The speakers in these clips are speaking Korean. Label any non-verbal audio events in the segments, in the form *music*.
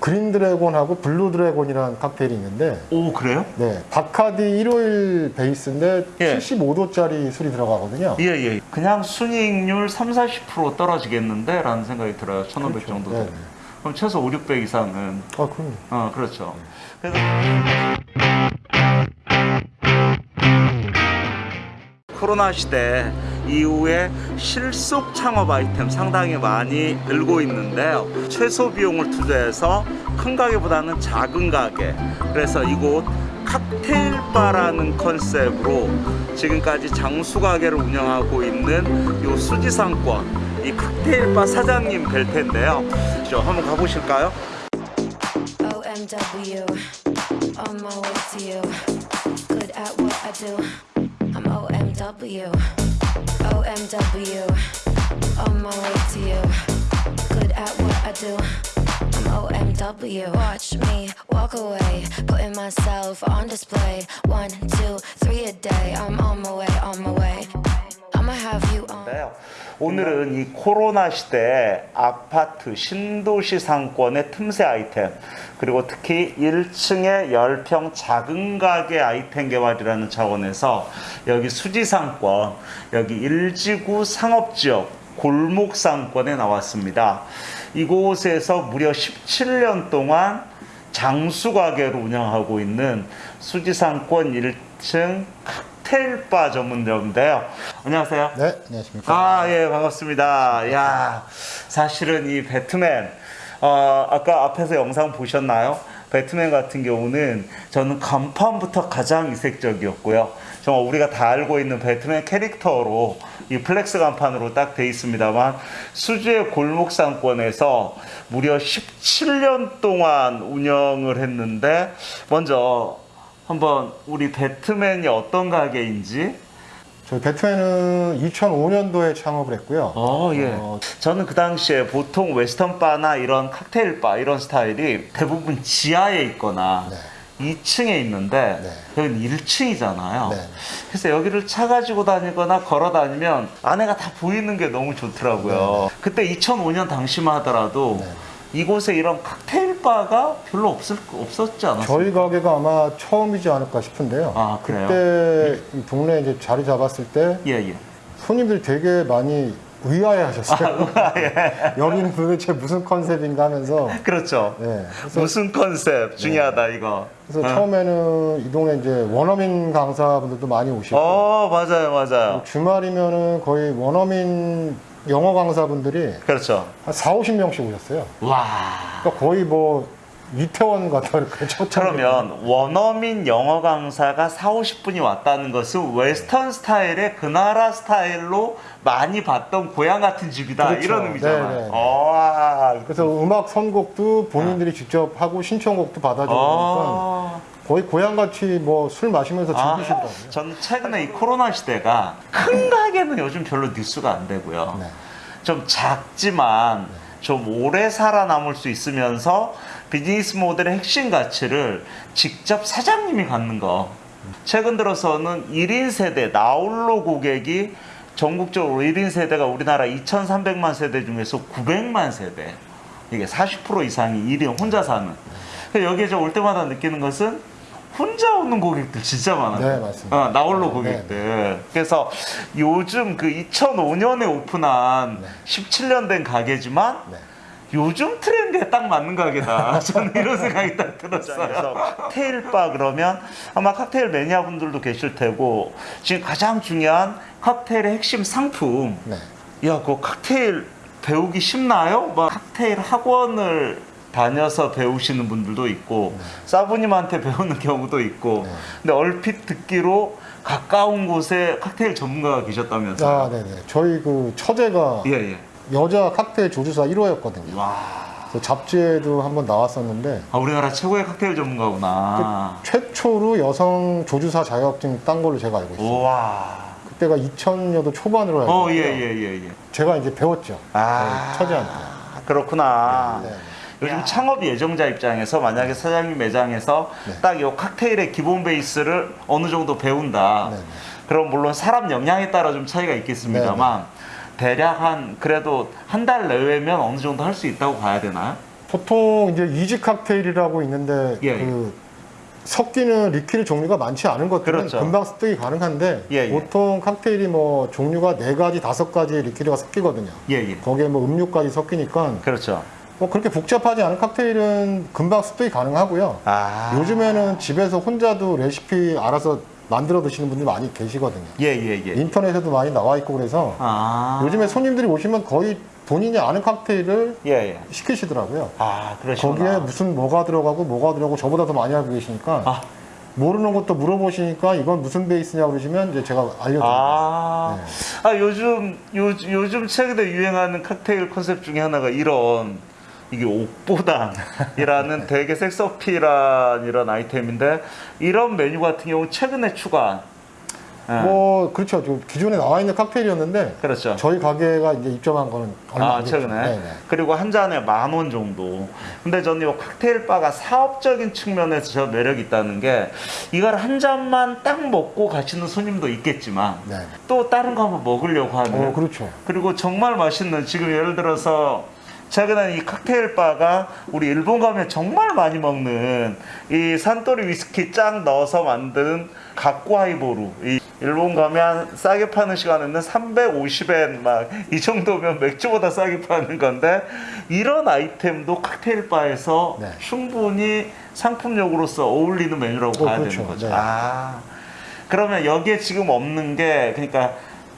Green Dragon하고 Blue Dragon이라는 칵테일이 있는데 오 그래요? 네, 바카디 151 베이스인데 예. 75도짜리 술이 들어가거든요. 예예. 그냥 순이익률 3, 40% 떨어지겠는데? 라는 생각이 들어요. 1500 정도. 네, 네. 그럼 최소 5, 600 이상은 아, 그럼요. 어 그렇죠. 그래서 코로나 시대 이후에 실속 창업 아이템 상당히 많이 늘고 있는데요. 최소 비용을 투자해서 큰 가게보다는 작은 가게. 그래서 이곳 칵테일바라는 컨셉으로 지금까지 장수 가게를 운영하고 있는 요 수지상권 이 칵테일바 사장님 뵐 텐데요. 저 한번 가보실까요? OMW, on my way to you. Good at what I do. I'm OMW, OMW, on my way to you. Good at what I do. I'm OMW. Watch me walk away, putting myself on display. One, two, three a day. I'm on my way, on my way. On. 있는데요. 오늘은 이 코로나 시대 아파트 신도시 상권의 틈새 아이템 그리고 특히 1층의 10평 작은 가게 아이템 개발이라는 차원에서 여기 수지 상권 여기 일지구 상업지역 골목 상권에 나왔습니다. 이곳에서 무려 17년 동안 장수 가게로 운영하고 있는 수지상권 1층 칵테일바 전문점인데요. 안녕하세요. 네, 안녕하십니까. 아, 예, 반갑습니다. 야, 사실은 이 배트맨, 어, 아까 앞에서 영상 보셨나요? 배트맨 같은 경우는 저는 간판부터 가장 이색적이었고요. 정말 우리가 다 알고 있는 배트맨 캐릭터로 이 flex 간판으로 딱 돼 있습니다만 수주의 골목 상권에서 무려 17년 동안 운영을 했는데 먼저 한번 우리 배트맨이 어떤 가게인지 저희 배트맨은 2005년도에 창업을 했고요. 어, 예. 어, 저는 그 당시에 보통 웨스턴 바나 이런 칵테일 바 이런 스타일이 대부분 지하에 있거나 네. 2층에 있는데 네. 여기는 1층이잖아요. 네. 그래서 여기를 차 가지고 다니거나 걸어 다니면 안에가 다 보이는 게 너무 좋더라고요. 그때 2005년 당시만 하더라도 네. 이곳에 이런 칵테일 바가 별로 없을 없었지 않았어요? 저희 가게가 아마 처음이지 않을까 싶은데요. 아, 그래요? 그때 이 동네에 이제 자리 잡았을 때 예, 예. 손님들 되게 많이 의아해 하셨어요. 아, 예. 여기는 도대체 무슨 컨셉인가 하면서. 그렇죠. 네. 그래서, 무슨 컨셉 중요하다 이거. 그래서 어. 처음에는 이 동네 이제 원어민 강사분들도 많이 오시고 어, 맞아요, 맞아요. 주말이면은 거의 원어민 영어 강사분들이 그렇죠. 한 4, 50명씩 오셨어요. 와. 그러니까 거의 뭐 이태원 *laughs* 초창기. 그러면 원어민 영어 강사가 4, 50분이 왔다는 것은 웨스턴 스타일의 그 나라 스타일로 많이 봤던 고향 같은 집이다 그렇죠. 이런 의미잖아요. 네, 네, 네. 와. 그래서 음악 선곡도 본인들이 직접 하고 신청곡도 받아주고 아. 거의 고향같이 뭐 술 마시면서 아, 즐기시더라고요. 전 최근에 이 코로나 시대가 큰 가게는 요즘 별로 뉴스가 안 되고요. 네. 좀 작지만 좀 오래 살아남을 수 있으면서 비즈니스 모델의 핵심 가치를 직접 사장님이 갖는 거. 최근 들어서는 1인 세대, 나홀로 고객이 전국적으로 1인 세대가 우리나라 2,300만 세대 중에서 900만 세대. 이게 40% 이상이 1인 혼자 사는. 여기에 저 올 때마다 느끼는 것은 혼자 오는 고객들 진짜 많아요. 네, 맞습니다. 어, 나홀로 네, 고객들. 그래서 요즘 그 2005년에 오픈한 17년 된 가게지만 네. 요즘 트렌드에 딱 맞는 가게다. *laughs* 저는 이런 생각이 딱 들었어요. 칵테일바 그러면 아마 칵테일 매니아 분들도 계실 테고 지금 가장 중요한 칵테일의 핵심 상품. 네. 야, 그 칵테일 배우기 쉽나요? 막 칵테일 학원을 다녀서 배우시는 분들도 있고 사부님한테 배우는 경우도 있고 네. 근데 얼핏 듣기로 가까운 곳에 칵테일 전문가가 계셨다면서요? 아, 네네. 저희 그 처제가 예, 예. 여자 칵테일 조주사 1호였거든요. 와. 잡지에도 한번 나왔었는데 아, 우리나라 최고의 칵테일 전문가구나. 최초로 여성 조주사 자격증 딴 걸로 제가 알고 있어요. 우와. 그때가 2000년도 초반으로 알고 어, 있고요. 예, 예, 예, 예. 제가 이제 배웠죠. 아, 처제한테. 그렇구나. 네, 네. 요즘 창업 예정자 입장에서 만약에 사장님 매장에서 네. 딱이 칵테일의 기본 베이스를 어느 정도 배운다. 네, 네. 그럼 물론 사람 역량에 따라 좀 차이가 있겠습니다만 네, 대략 한 그래도 한 달 내외면 어느 정도 할 수 있다고 봐야 되나요? 보통 이제 easy 칵테일이라고 있는데 예, 그 섞이는 liquid 종류가 많지 않은 것들은 그렇죠. 금방 습득이 가능한데 예, 예. 보통 칵테일이 뭐 종류가 네 가지 다섯 가지 liquid가 섞이거든요. 예, 예. 거기에 뭐 음료까지 섞이니까 그렇죠. 뭐 그렇게 복잡하지 않은 칵테일은 금방 습득이 가능하고요. 아. 요즘에는 집에서 혼자도 레시피 알아서 만들어 드시는 분들이 많이 계시거든요. 예, 예, 예. 인터넷에도 많이 나와 있고 그래서 아. 요즘에 손님들이 오시면 거의 본인이 아는 칵테일을 예, 예. 시키시더라고요. 아, 그러시구나. 거기에 무슨 뭐가 들어가고 뭐가 들어가고 저보다 더 많이 알고 계시니까 아. 모르는 것도 물어보시니까 이건 무슨 베이스냐고 그러시면 이제 제가 알려드립니다. 아, 네. 아 요즘 요, 요즘 최근에 유행하는 칵테일 컨셉 중에 하나가 이런 이게 옥보단이라는 *laughs* 되게 섹스어필한 이런 아이템인데 이런 메뉴 같은 경우 최근에 추가. 예, 뭐 그렇죠. 좀 기존에 나와 있는 칵테일이었는데 그렇죠. 저희 가게가 이제 입점한 거는 얼마 아. 최근에 네네. 그리고 한 잔에 만 원 정도. 근데 저는 이 칵테일 바가 사업적인 측면에서 저 매력이 있다는 게 이걸 한 잔만 딱 먹고 가시는 손님도 있겠지만 네. 또 다른 거 한번 먹으려고 하는 어 그렇죠. 그리고 정말 맛있는 지금 예를 들어서 최근에 이 칵테일 바가 우리 일본 가면 정말 많이 먹는 이 산토리 위스키 짱 넣어서 만든 각고 하이보루 이 일본 가면 싸게 파는 시간에는 350엔 막 이 정도면 맥주보다 싸게 파는 건데 이런 아이템도 칵테일 바에서 네. 충분히 상품력으로서 어울리는 메뉴라고 어, 봐야 그렇죠. 되는 거죠. 네. 아 그러면 여기에 지금 없는 게 그러니까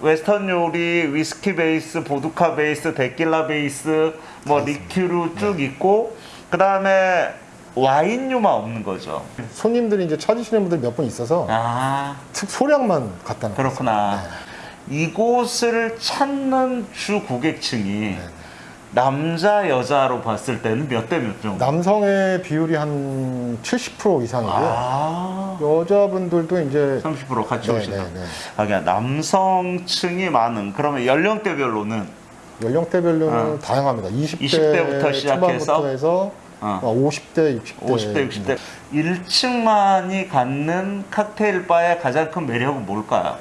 웨스턴 요리, 위스키 베이스, 보드카 베이스, 데킬라 베이스, 뭐 리큐르 쭉 네. 있고 그 다음에 와인류만 없는 거죠. 손님들이 이제 찾으시는 분들 몇 분 있어서 아주 소량만 갖다 놔요. 그렇구나. 이곳을 찾는 주 고객층이 네. 남자 여자로 봤을 때는 몇 대 몇 정도? 남성의 비율이 한 70% 이상이고요. 아 여자분들도 이제 30% 같이 네, 네. 아, 그냥 남성층이 많은 그러면 연령대별로는 연령대별로는 어. 다양합니다. 20대, 20대 부터 시작해서? 해서 어. 50대, 60대, 50대, 60대 1층만이 갖는 칵테일 바의 가장 큰 매력은 뭘까요?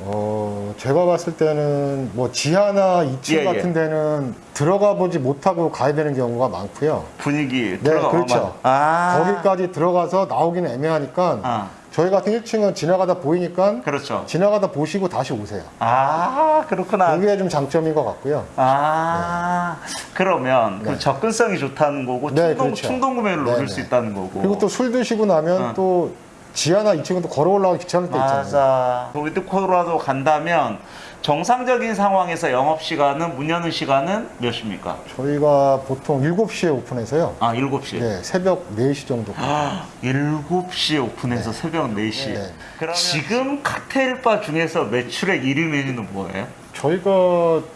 어, 제가 봤을 때는 뭐 지하나 2층 예, 예. 같은 데는 들어가 보지 못하고 가야 되는 경우가 많고요. 분위기 네, 들어가 그렇죠. 아 거기까지 들어가서 나오기는 애매하니까 아, 저희 같은 1층은 지나가다 보이니까 그렇죠. 지나가다 보시고 다시 오세요. 아 그렇구나. 그게 좀 장점인 것 같고요. 아 그러면 그 네. 접근성이 좋다는 거고 네, 충동, 그렇죠. 충동 구매를 네, 노릴 네. 수 있다는 거고. 그리고 또 술 드시고 나면 어. 또 지하나 2층은 또 걸어 올라가기 귀찮을 때 있잖아요. 맞아. 위드코라도 간다면 정상적인 상황에서 영업 시간은 문 여는 시간은 몇 시입니까? 저희가 보통 7시에 오픈해서요. 아 7시. 네, 새벽 4시 정도. 아, 7시에 오픈해서 새벽 4시. 네. 그러면 지금 칵테일 바 중에서 매출액 1위 메뉴는 뭐예요? 저희가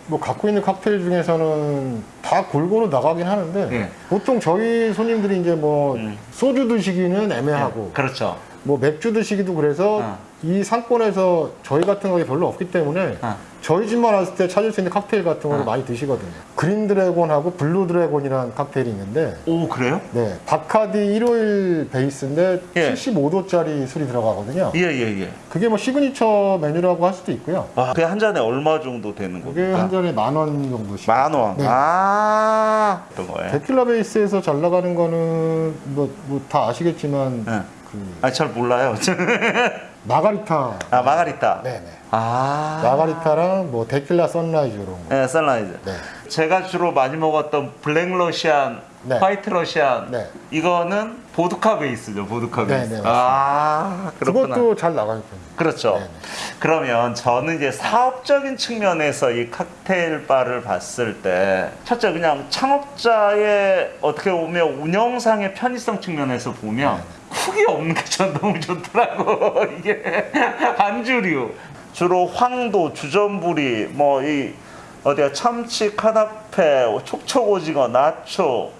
뭐 갖고 있는 칵테일 중에서는 다 골고루 나가긴 하는데 예. 보통 저희 손님들이 이제 뭐 음. 소주 드시기는 애매하고 그렇죠. 뭐 맥주 드시기도 그래서 어. 이 상권에서 저희 같은 거 별로 없기 때문에 어. 저희 집만 왔을 때 찾을 수 있는 칵테일 같은 거를 어. 많이 드시거든요. Green Dragon하고 Blue Dragon이라는 칵테일이 있는데 오 그래요? 네, 바카디 151 베이스인데 예. 75도짜리 술이 들어가거든요. 예예 예. 그게 뭐 시그니처 메뉴라고 할 수도 있고요. 아, 그게 한 잔에 얼마 정도 되는 그게 겁니까? 한 잔에 만 원 정도씩. 만 원. 네. 아 어떤 거예요? 데킬라 베이스에서 잘 나가는 거는 뭐다 아시겠지만 네. 그 아잘 몰라요. *laughs* 마가리타. 아 마가리타. 네네. 아 마가리타랑 뭐 데킬라 Sunrise 이런 거. 네, Sunrise. 네. 제가 주로 많이 먹었던 Black Russian, 네. White Russian. 네. 이거는 보드카 베이스죠, 보드카 네, 베이스. 네, 맞습니다. 아, 그렇구나. 그것도 잘 나가는 편이에요. 그렇죠. 네, 네. 그러면 저는 이제 사업적인 측면에서 이 칵테일 바를 봤을 때 첫째 그냥 창업자의 어떻게 보면 운영상의 편의성 측면에서 보면 네, 쿡이 없는 게 전 너무 좋더라고. *laughs* 이게 안주류. 주로 황도 주전부리 뭐 이 어디야 참치 카나페 촉촉오징어 나초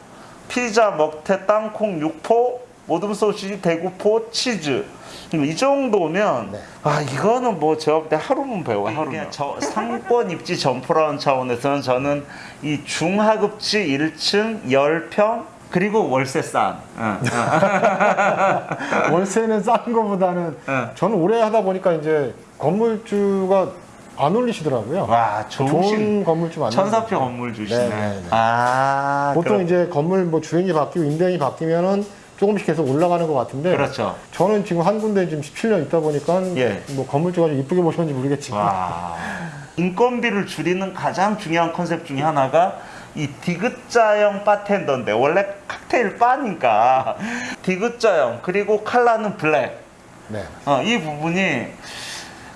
피자 먹태 땅콩 육포 모듬 소시지 대구포 치즈. 이 정도면 네. 아 이거는 뭐 제가 볼때 하루면 배워 하루면. 저 상권 입지 점포라는 차원에서는 저는 이 중하급지 1층 10평 그리고 월세 싼 응, 응. *laughs* 월세는 싼 거보다는 네. 저는 오래 하다 보니까 이제 건물주가 안 올리시더라고요. 와, 좋은 건물주 많아요. 천사표 건물 주시네. 네, 네, 네. 아, 보통 그렇- 이제 건물 뭐 주인이 바뀌고 임대인이 바뀌면은 조금씩 계속 올라가는 것 같은데 그렇죠. 저는 지금 한 군데 지금 17년 있다 보니까 예. 뭐 건물주가 좀 이쁘게 보셨는지 모르겠지만 와. 인건비를 줄이는 가장 중요한 컨셉 중에 하나가 이 디귿자형 바텐더인데 원래 칵테일 바니까 *laughs* 디귿자형 그리고 칼라는 블랙 네. 어, 이 부분이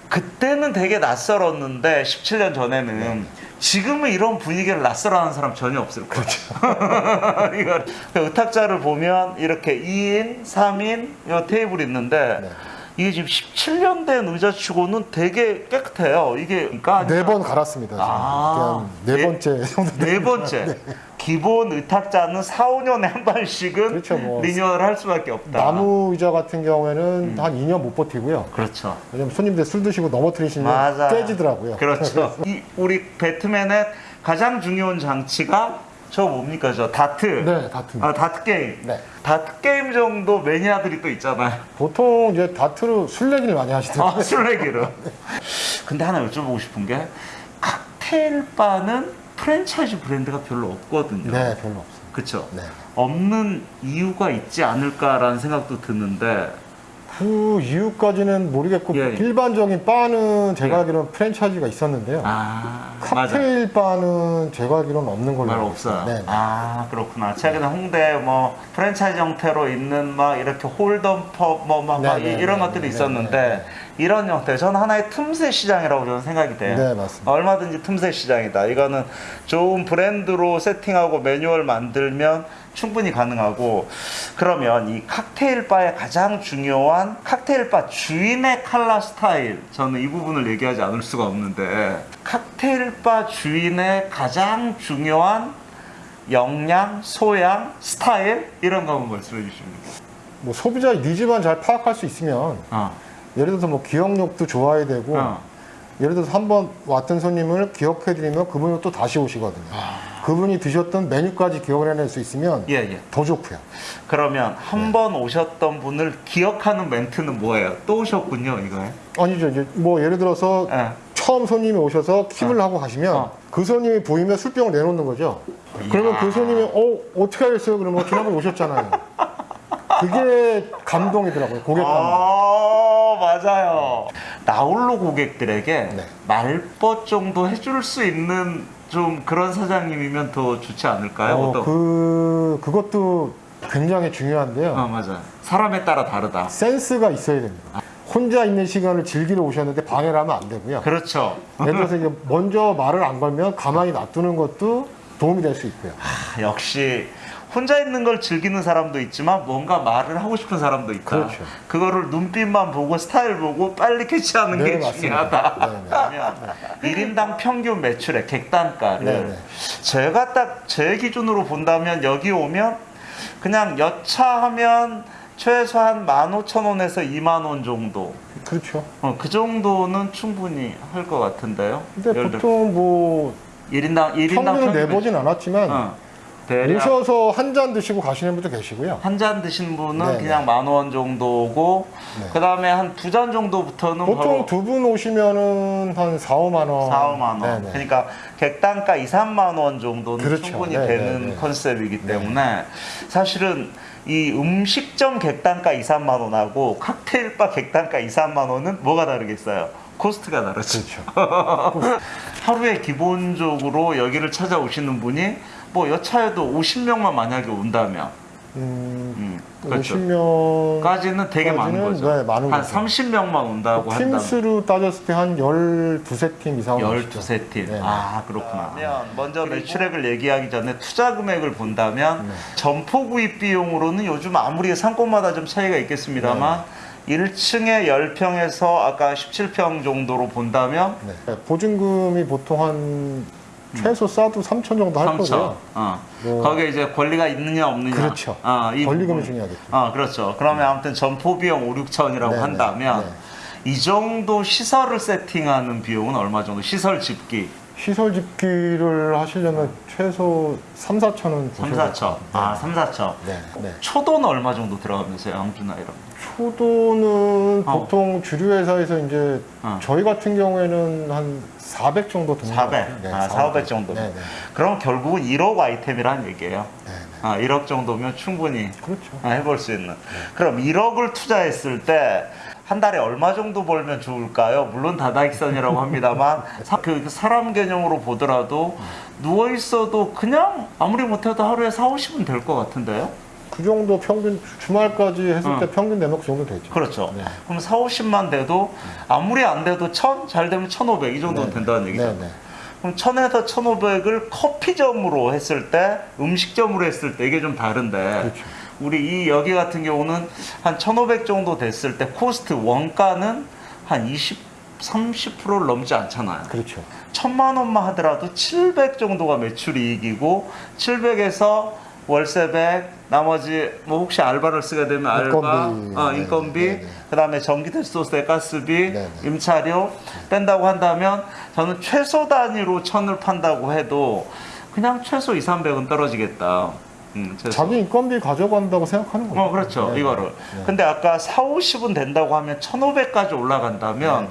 그때는 되게 낯설었는데 17년 전에는 지금은 이런 분위기를 낯설어하는 사람 전혀 없을 거예요. 그렇죠. *laughs* 이걸 의탁자를 보면 이렇게 2인, 3인 이 테이블이 있는데 네. 이게 지금 17년 된 의자치고는 되게 깨끗해요. 이게 그러니까 네 번 갈았습니다. 아, 네, 네- 번째 *laughs* 정도. 네 번째 기본 의탁자는 4, 5년에 한 번씩은 그렇죠, 뭐. 리뉴얼을 할 수밖에 없다. 나무 의자 같은 경우에는 음. 한 2년 못 버티고요. 그렇죠. 왜냐면 손님들 술 드시고 넘어뜨리시면 맞아. 깨지더라고요. 그렇죠. *laughs* 이 우리 배트맨의 가장 중요한 장치가 저 뭡니까 저 다트. 네, 다트. 아 다트 게임. 네. 다트 게임 정도 매니아들이 또 있잖아요. 보통 이제 다트로 술내기를 많이 하시더라고요. 아 술내기로. 근데 하나 여쭤보고 싶은 게 칵테일 바는 프랜차이즈 브랜드가 별로 없거든요. 네, 별로 없어요. 그렇죠. 네. 없는 이유가 있지 않을까라는 생각도 드는데 그 이유까지는 모르겠고 예, 예. 일반적인 바는 제가 예. 알기로는 프랜차이즈가 있었는데요. 아. 칵테일 바는 제가 알기로는 없는 걸로 말 없어요. 있어요. 네, 네. 아 그렇구나. 최근에 홍대 뭐 프랜차이즈 형태로 있는 막 이렇게 홀덤 펍뭐막 네, 네, 이런 네, 것들이 네, 있었는데. 이런 형태 저는 하나의 틈새 시장이라고 저는 생각이 돼요. 네, 맞습니다. 얼마든지 틈새 시장이다. 이거는 좋은 브랜드로 세팅하고 매뉴얼 만들면 충분히 가능하고 그러면 이 칵테일 바의 가장 중요한 칵테일 바 주인의 칼라 스타일 저는 이 부분을 얘기하지 않을 수가 없는데 칵테일 바 주인의 가장 중요한 역량, 소양, 스타일 이런 거 한번 말씀해 주십니다. 뭐 소비자의 니즈만 잘 파악할 수 있으면 어, 예를 들어서 뭐 기억력도 좋아야 되고 어. 예를 들어서 한 번 왔던 손님을 기억해드리면 그분이 또 다시 오시거든요. 그분이 드셨던 메뉴까지 기억을 해낼 수 있으면 예, 예. 더 좋고요. 그러면 한번 오셨던 분을 기억하는 멘트는 뭐예요? 또 오셨군요, 이거에. 아니죠. 이제 뭐 예를 들어서 예. 처음 손님이 오셔서 킵을 어. 하고 가시면 어. 그 손님이 보이면 술병을 내놓는 거죠. 그러면 그 손님이 어 어떻게 하겠어요? 그러면 지난번에 오셨잖아요. 그게 감동이더라고요. 고객 감동. 아, 맞아요. 나홀로 고객들에게 네. 말벗 정도 해줄 수 있는 좀 그런 사장님이면 더 좋지 않을까요? 어, 그 그것도 굉장히 중요한데요. 어, 맞아요. 사람에 따라 다르다. 센스가 있어야 됩니다. 혼자 있는 시간을 즐기러 오셨는데 방해를 하면 안 되고요. 그렇죠. 예를 들어서 이제 먼저 말을 안 걸면 가만히 놔두는 것도 도움이 될 수 있고요. 아, 역시 혼자 있는 걸 즐기는 사람도 있지만 뭔가 말을 하고 싶은 사람도 있다. 그렇죠. 그거를 눈빛만 보고 스타일 보고 빨리 캐치하는 네, 게. 중요하다. 네, 네. *laughs* 그러면 1인당 평균 매출의 객단가를 네, 네. 제가 딱 제 기준으로 본다면 여기 오면 그냥 여차하면 최소한 15,000원에서 2만 원 정도. 그렇죠. 어, 그 정도는 충분히 할 것 같은데요. 근데 보통 뭐 1인당 1인당 평균을 내보진 않았지만 어, 오셔서 한 잔 드시고 가시는 분도 계시고요. 한 잔 드신 분은 네, 그냥 만 원 정도고 네. 그다음에 한 두 잔 정도부터는 보통 두 분 오시면은 한 4, 5만 원. 4, 5만 원. 네네. 그러니까 객단가 2, 3만 원 정도는 그렇죠. 충분히 네, 되는 네, 네. 컨셉이기 때문에 사실은 이 음식점 객단가 2, 3만 원하고 칵테일바 객단가 2, 3만 원은 뭐가 다르겠어요? 코스트가 다르죠. 그렇죠. *laughs* 하루에 기본적으로 여기를 찾아오시는 분이 뭐 여차여도 50명만 만약에 온다면 음, 음, 그렇죠. 50명 까지는 되게 많은 거죠. 네, 많은 한 거죠. 30명만 온다고 한다면 팀 수로 따졌을 때 한 12세 팀 이상 오시죠. 12세 팀. 네. 아, 그렇구나. 그러면 먼저 매출액을 얘기하기 전에 투자 금액을 본다면 네. 점포 구입 비용으로는 요즘 아무리 상권마다 좀 차이가 있겠습니다만 1층에 10평에서 아까 17평 정도로 본다면 네. 보증금이 보통 한 최소 싸도 3천 정도 할 3천. 거고요. 어. 뭐- 거기에 이제 권리가 있느냐 없느냐. 그렇죠. 어, 이 권리금이. 중요하겠죠. 어, 그렇죠. 그러면 아무튼 점포 비용 5, 6천이라고 네, 한다면 네, 이 정도 시설을 세팅하는 비용은 얼마 정도? 시설 집기. 시설 짓기를 하시려면 최소 3, 4천은 3, 4천. 아, 3, 4천. 네, 네. 초도는 얼마 정도 들어가면서 양주나 이런 거? 초도는 어. 보통 주류 회사에서 이제 어. 저희 같은 경우에는 한 400 정도 드는 400. 것 같아요. 아, 400 정도. 네, 네. 그럼 결국은 1억 아이템이란 얘기예요. 네, 네. 아, 1억 정도면 충분히 그렇죠. 아, 해볼 수 있는. 그럼 1억을 투자했을 때 한 달에 얼마 정도 벌면 좋을까요? 물론 다다익선이라고 합니다만 사, 그 사람 개념으로 보더라도 누워 있어도 그냥 아무리 못해도 하루에 4, 50은 될 것 같은데요? 그 정도 평균 주말까지 했을 어. 때 평균 내놓고 정도 되죠. 그렇죠. 네. 그럼 4, 50만 돼도 아무리 안 돼도 1000, 잘 되면 1500이 정도는 네. 된다는 얘기죠. 네, 네. 그럼 1000에서 1500을 커피점으로 했을 때, 음식점으로 했을 때 이게 좀 다른데 그렇죠. 우리 이 여기 같은 경우는 한 1500 정도 됐을 때 cost 원가는 한 20, 30%를 넘지 않잖아요. 그렇죠. 천만 원만 하더라도 700 정도가 매출 이익이고 700에서 월세 100 나머지 뭐 혹시 알바를 쓰게 되면 알바 인건비. 어, 네, 인건비 네, 네. 그다음에 전기세소세 가스비 네, 네. 임차료 뺀다고 한다면 저는 최소 단위로 천을 판다고 해도 그냥 최소 2, 300은 떨어지겠다. 음. 자기 인건비 가져간다고 생각하는 거죠. 어, 그렇죠. 네, 이거를. 네. 근데 아까 4, 50은 된다고 하면 1,500까지 올라간다면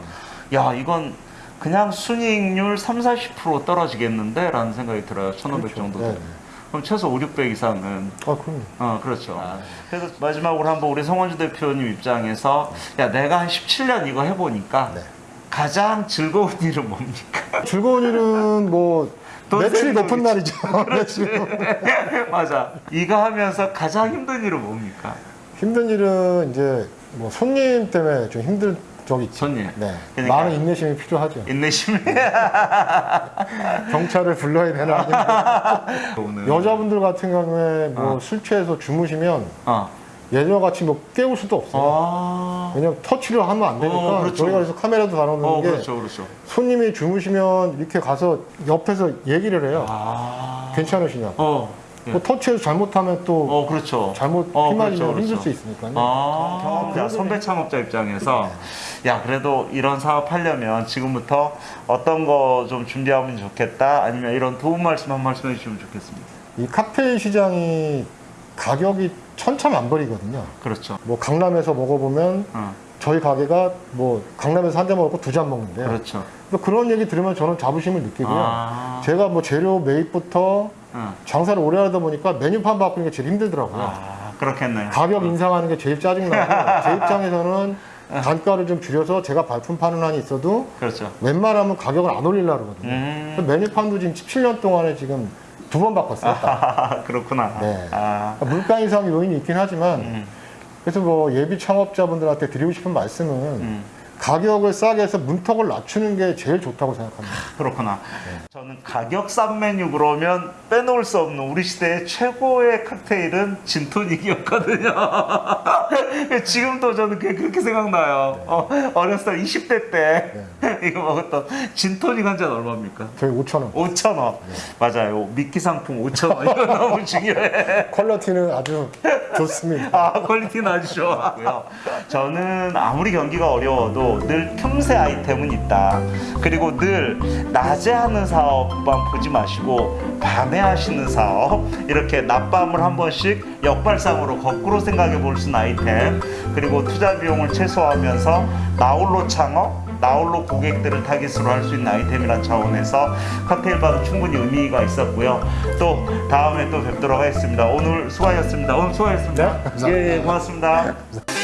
네. 야, 이건 그냥 순이익률 3, 40% 떨어지겠는데? 라는 생각이 들어요. 1,500 그렇죠. 정도 네, 되면. 네. 그럼 최소 5, 600 이상은 아, 그럼요. 어, 그렇죠. 그래서 마지막으로 한번 우리 성원주 대표님 입장에서 야, 내가 한 17년 이거 해 보니까 네. 가장 즐거운 *laughs* 일은 뭡니까? 즐거운 일은 뭐돈 매출이 높은. 날이죠. *laughs* 매출. *laughs* 맞아. 이거 하면서 가장 힘든 일은 뭡니까? 힘든 일은 이제 뭐 손님 때문에 좀 힘든 적이 있죠. 손님. 네. 그러니까- 많은 인내심이 필요하죠. 인내심이. *laughs* 경찰을 불러야 되나. 여자분들 같은 경우에 뭐 어. 술 취해서 주무시면 어. 예전같이 뭐 깨울 수도 없어요. 아. 왜냐면 터치를 하면 안 되니까 어, 그렇죠. 저희가 그래서 카메라도 달아놓는 어, 게 그렇죠, 그렇죠. 손님이 주무시면 이렇게 가서 옆에서 얘기를 해요. 아. 괜찮으시냐고. 어. 예. 뭐 터치해서 잘못하면 또 어, 그렇죠. 잘못 어, 휘말리면 그렇죠, 힘들 그렇죠. 수 있으니까요. 아, 경험- 자, 선배 창업자 입장에서 야 그래도 이런 사업 하려면 지금부터 어떤 거 좀 준비하면 좋겠다 아니면 이런 도움 말씀 한 말씀 해주시면 좋겠습니다. 이 칵테일 시장이 가격이 천차만별이거든요. 그렇죠. 뭐 강남에서 먹어보면 어, 저희 가게가 뭐 강남에서 한 잔 먹고 두 잔 먹는데 그렇죠. 또 그런 얘기 들으면 저는 자부심을 느끼고요. 아, 제가 뭐 재료 매입부터 어. 장사를 오래 하다 보니까 메뉴판 바꾸는 게 제일 힘들더라고요. 아, 그렇겠네요. 가격 인상하는 게 제일 짜증나고 *laughs* 제 입장에서는 아. 단가를 좀 줄여서 제가 발품 파는 한이 있어도 그렇죠. 웬만하면 가격을 안 올리려고 그러거든요. 음. 메뉴판도 지금 17년 동안에 지금 두 번 바꿨어요. 딱. 아, *laughs* 그렇구나. 네. 아, 물가 인상 요인이 있긴 하지만 음, 그래서 뭐 예비 창업자분들한테 드리고 싶은 말씀은 음. 가격을 싸게 해서 문턱을 낮추는 게 제일 좋다고 생각합니다. 그렇구나. 저는 가격 싼 메뉴 그러면 빼놓을 수 없는 우리 시대의 최고의 칵테일은 진토닉이었거든요. *laughs* 지금도 저는 그렇게 생각나요. 어, 어렸을 때 20대 때 *laughs* 이거 먹었던 진토닉 한 잔 얼마입니까? 저희 5천 원. 5천 원. 맞아요. 미끼 상품 5천 원. 이거 너무 중요해. *laughs* quality는 아주 좋습니다. 아, quality는 아주 좋아하고요. 저는 아무리 경기가 어려워도 늘 틈새 아이템은 있다. 그리고 늘 낮에 하는 사업만 보지 마시고 밤에 하시는 사업 이렇게 낮밤을 한 번씩 역발상으로 거꾸로 생각해 볼 수 있는 아이템 그리고 투자 비용을 최소화하면서 나홀로 창업 나홀로 고객들을 타깃으로 할 수 있는 아이템이란 차원에서 칵테일바도 충분히 의미가 있었고요. 또 다음에 또 뵙도록 하겠습니다. 오늘 수고하셨습니다. 오늘 수고하셨습니다. 네, 감사합니다. 예, 예, 고맙습니다.